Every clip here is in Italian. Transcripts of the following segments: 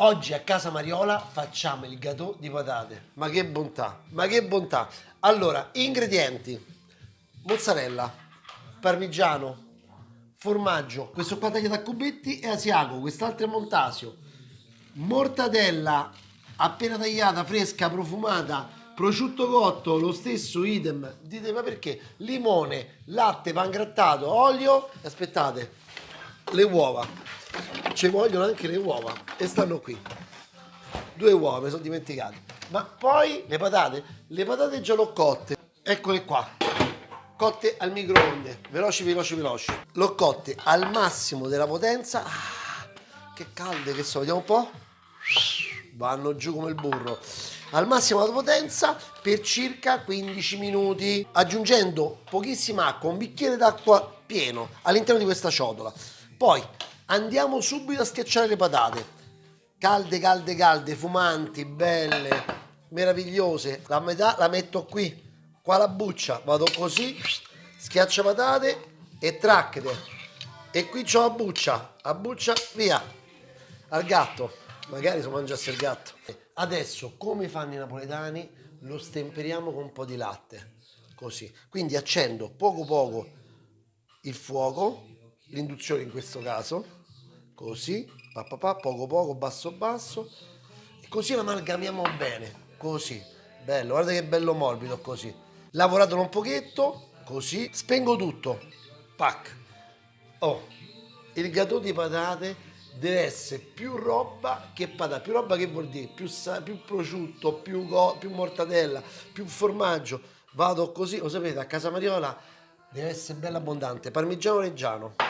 Oggi a casa Mariola facciamo il gâteau di patate. Ma che bontà, ma che bontà. Allora, ingredienti. Mozzarella, parmigiano, formaggio, questo qua tagliato a cubetti è asiago, quest'altro è montasio. Mortadella appena tagliata, fresca, profumata, prosciutto cotto, lo stesso idem. Dite ma perché? Limone, latte, pangrattato, olio. Aspettate, le uova. Ci vogliono anche le uova e stanno qui. Due uova, mi sono dimenticato. Ma poi le patate, le patate già l'ho cotte. Eccole qua. Cotte al microonde, veloci, veloci, veloci. L'ho cotte al massimo della potenza. Ah, che calde che so, vediamo un po'. Vanno giù come il burro al massimo della potenza per circa 15 minuti aggiungendo pochissima acqua un bicchiere d'acqua pieno all'interno di questa ciotola poi andiamo subito a schiacciare le patate. Calde calde calde fumanti belle meravigliose. La metà la metto qui qua la buccia. Vado così schiaccia patate e tracchete. E qui c'ho la buccia. A buccia via. Al gatto. Magari si mangiasse il gatto. Adesso, come fanno i napoletani, lo stemperiamo con un po' di latte, così. Quindi accendo poco poco il fuoco, l'induzione in questo caso, così, pa, pa, pa, poco poco, basso basso, e così lo amalgamiamo bene, così. Bello, guarda che bello morbido così. Lavoratelo un pochetto, così, spengo tutto, pac. Oh, il gatto di patate deve essere più roba che patata. Più roba che vuol dire? Più, più prosciutto, più, più, mortadella, più formaggio. Vado così, lo sapete, a casa Mariola deve essere bella abbondante. Parmigiano reggiano.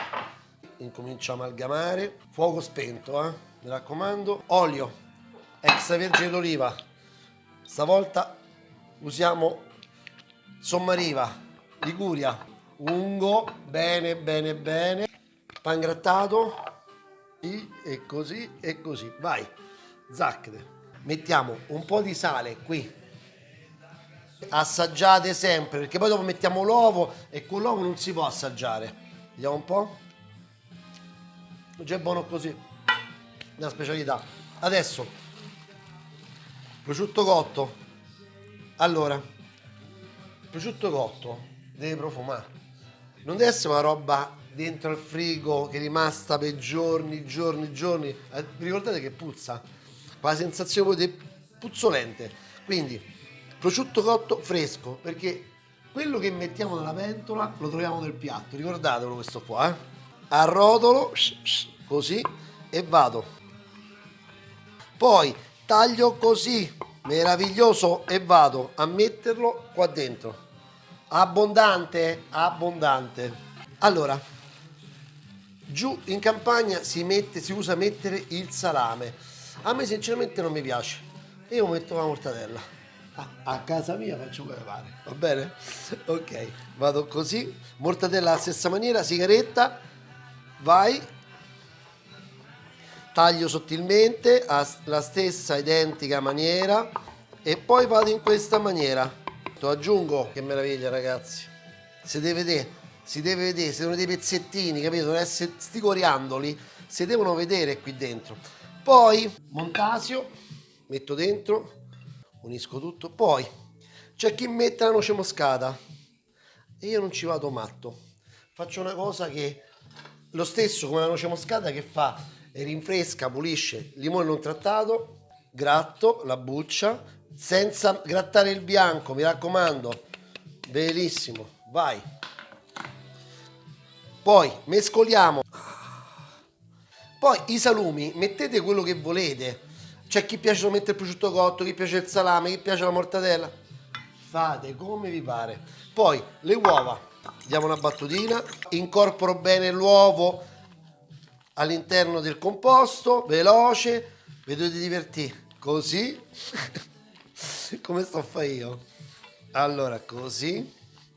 Incomincio a amalgamare. Fuoco spento, eh? Mi raccomando. Olio, extravergine d'oliva. Stavolta usiamo Sommariva, Liguria, ungo, bene, bene, bene. Pangrattato, e così e così vai zacchete mettiamo un po' di sale qui assaggiate sempre perché poi dopo mettiamo l'uovo e con l'uovo non si può assaggiare vediamo un po' già è buono così una specialità adesso prosciutto cotto allora prosciutto cotto deve profumare non deve essere una roba dentro al frigo che è rimasta per giorni, giorni, giorni. Eh, ricordate che puzza? Qua la sensazione di puzzolente. Quindi prosciutto cotto fresco, perché quello che mettiamo nella pentola lo troviamo nel piatto. Ricordatelo questo qua, eh? Arrotolo così e vado. Poi taglio così, meraviglioso e vado a metterlo qua dentro. Abbondante, abbondante. Allora, giù in campagna si, mette, si usa mettere il salame a me sinceramente non mi piace io metto la mortadella ah, a casa mia faccio come pare va bene? ok vado così mortadella alla stessa maniera sigaretta vai taglio sottilmente alla stessa identica maniera e poi vado in questa maniera aggiungo che meraviglia ragazzi si deve vedere si deve vedere, si devono dei pezzettini, capito? Essere sti coriandoli, si devono vedere qui dentro. Poi montasio, metto dentro, unisco tutto. Poi c'è chi mette la noce moscata e io non ci vado matto. Faccio una cosa che lo stesso come la noce moscata che fa rinfresca, pulisce, limone non trattato, gratto la buccia senza grattare il bianco, mi raccomando. Bellissimo, vai. Poi mescoliamo. Poi i salumi mettete quello che volete. C'è chi piace mettere il prosciutto cotto chi piace il salame chi piace la mortadella. Fate come vi pare. Poi le uova diamo una battutina. Incorporo bene l'uovo all'interno del composto veloce. Vedete divertire così. Come sto a fare io? Allora così.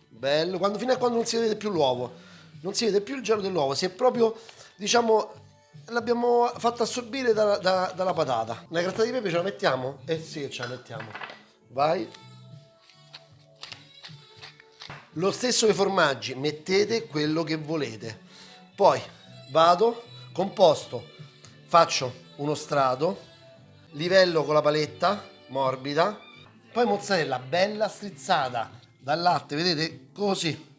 Bello. Quando, fino a quando non si vede più l'uovo. Non si vede più il gelo dell'uovo, si è proprio, diciamo, l'abbiamo fatto assorbire da, da, dalla patata. Una grattata di pepe ce la mettiamo? Eh sì, ce la mettiamo. Vai. Lo stesso che formaggi, mettete quello che volete. Poi vado, composto, faccio uno strato, livello con la paletta, morbida. Poi mozzarella bella strizzata dal latte, vedete? Così.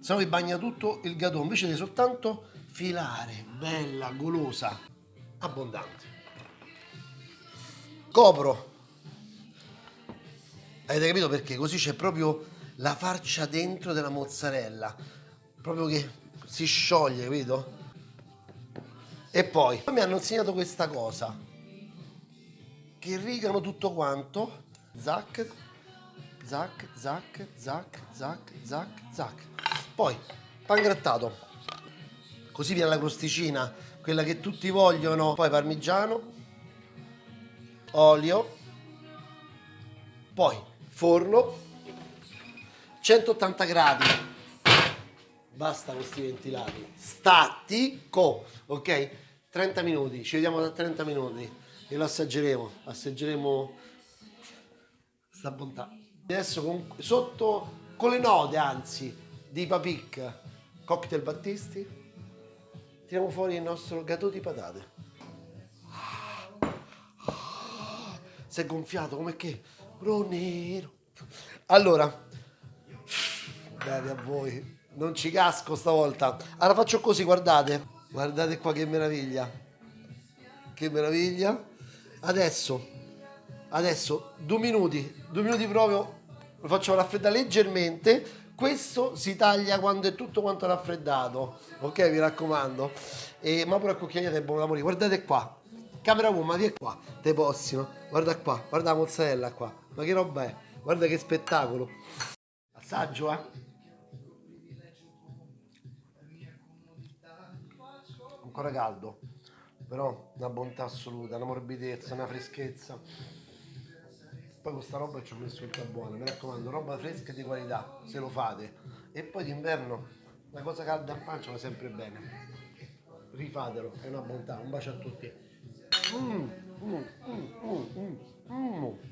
Se no vi bagna tutto il gatò, invece di soltanto filare, bella, golosa, abbondante. Copro. Avete capito perché? Così c'è proprio la farcia dentro della mozzarella. Proprio che si scioglie, capito? E poi mi hanno insegnato questa cosa. Che rigano tutto quanto. Zac, zac, zac, zac, zac, zac, zac. Poi, pan grattato. Così viene la crosticina, quella che tutti vogliono. Poi parmigiano, olio, poi forno, 180 gradi. Basta questi ventilati. Statico, ok? 30 minuti, ci vediamo da 30 minuti e lo assaggeremo. Assaggeremo sta bontà. Adesso con, sotto con le note, anzi, di Papic, cocktail Battisti, tiriamo fuori il nostro gatò di patate. Si è gonfiato come che? Ronero. Allora, bene a voi. Non ci casco stavolta. Allora faccio così, guardate. Guardate qua che meraviglia. Che meraviglia. Adesso, adesso, due minuti, due minuti proprio, lo faccio raffreddare leggermente. Questo si taglia quando è tutto quanto raffreddato. Ok, vi raccomando. E, ma pure a cucchiaiate è buono da morire. Guardate qua. Camera woman, vieni qua. Te possino. Guarda qua, guarda la mozzarella qua. Ma che roba è? Guarda che spettacolo. Assaggio, eh. Ancora caldo. Però una bontà assoluta, una morbidezza, una freschezza. Poi questa roba ci ho messo tutta buona, mi raccomando, roba fresca e di qualità, se lo fate. E poi d'inverno una cosa calda in pancia va sempre bene. Rifatelo, è una bontà. Un bacio a tutti. Mm, mm, mm, mm, mm, mm.